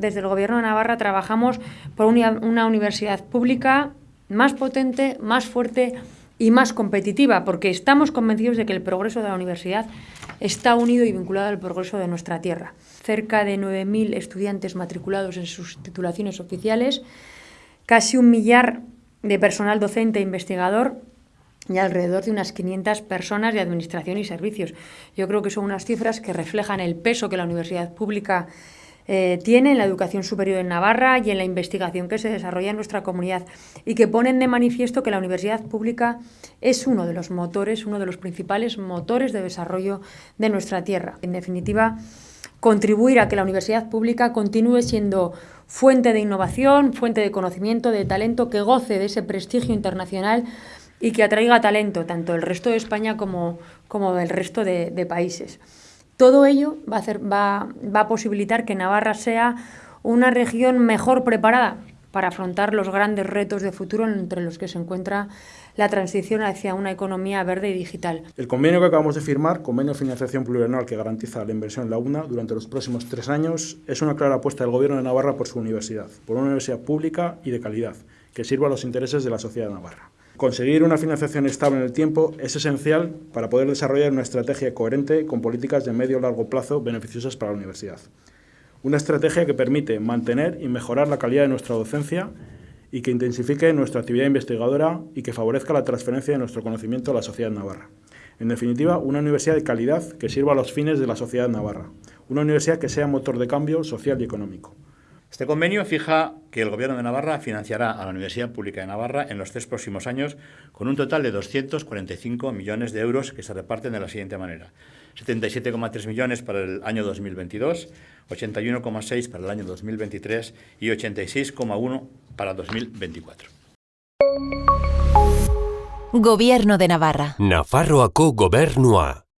Desde el Gobierno de Navarra trabajamos por una, universidad pública más potente, más fuerte y más competitiva, porque estamos convencidos de que el progreso de la universidad está unido y vinculado al progreso de nuestra tierra. Cerca de 9.000 estudiantes matriculados en sus titulaciones oficiales, casi un millar de personal docente e investigador y alrededor de unas 500 personas de administración y servicios. Yo creo que son unas cifras que reflejan el peso que la universidad pública eh, tiene en la educación superior en Navarra y en la investigación que se desarrolla en nuestra comunidad y que ponen de manifiesto que la universidad pública es uno de los motores, uno de los principales motores de desarrollo de nuestra tierra. En definitiva, contribuir a que la universidad pública continúe siendo fuente de innovación, fuente de conocimiento, de talento, que goce de ese prestigio internacional y que atraiga talento tanto del resto de España como, como del resto de, de países. Todo ello va a, posibilitar que Navarra sea una región mejor preparada para afrontar los grandes retos de futuro entre los que se encuentra la transición hacia una economía verde y digital. El convenio que acabamos de firmar, convenio de financiación plurianual que garantiza la inversión en la UNA durante los próximos tres años, es una clara apuesta del Gobierno de Navarra por su universidad, por una universidad pública y de calidad, que sirva a los intereses de la sociedad de Navarra. Conseguir una financiación estable en el tiempo es esencial para poder desarrollar una estrategia coherente con políticas de medio y largo plazo beneficiosas para la universidad. Una estrategia que permite mantener y mejorar la calidad de nuestra docencia y que intensifique nuestra actividad investigadora y que favorezca la transferencia de nuestro conocimiento a la sociedad navarra. En definitiva, una universidad de calidad que sirva a los fines de la sociedad navarra. Una universidad que sea motor de cambio social y económico. Este convenio fija que el Gobierno de Navarra financiará a la Universidad Pública de Navarra en los tres próximos años con un total de 245 millones de euros que se reparten de la siguiente manera. 77,3 millones para el año 2022, 81,6 para el año 2023 y 86,1 para 2024. Gobierno de Navarra. Nafarroako gobernua.